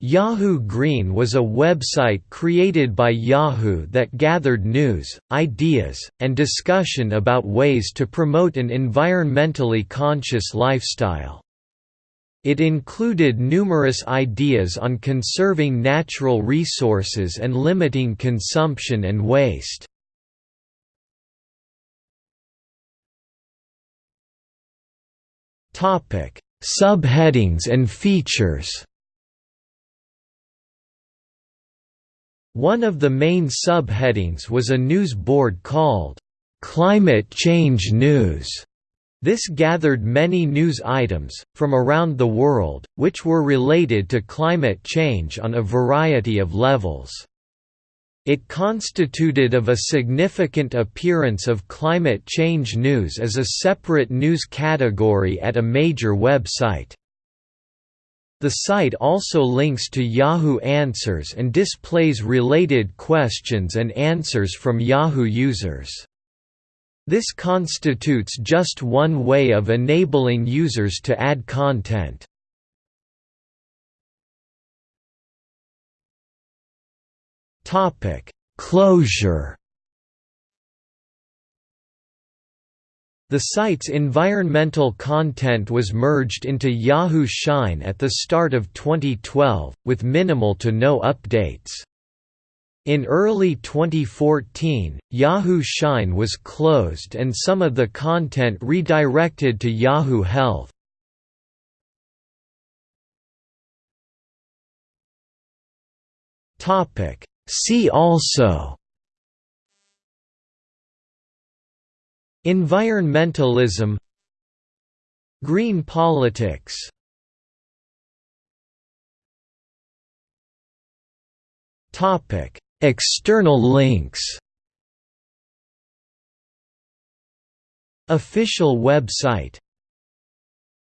Yahoo Green was a website created by Yahoo that gathered news, ideas, and discussion about ways to promote an environmentally conscious lifestyle. It included numerous ideas on conserving natural resources and limiting consumption and waste. Subheadings and features One of the main subheadings was a news board called, "'Climate Change News' This gathered many news items, from around the world, which were related to climate change on a variety of levels. It constituted of a significant appearance of climate change news as a separate news category at a major website. The site also links to Yahoo Answers and displays related questions and answers from Yahoo users. This constitutes just one way of enabling users to add content. Closure The site's environmental content was merged into Yahoo Shine at the start of 2012, with minimal to no updates. In early 2014, Yahoo Shine was closed and some of the content redirected to Yahoo Health. See also Environmentalism Green politics External links Official website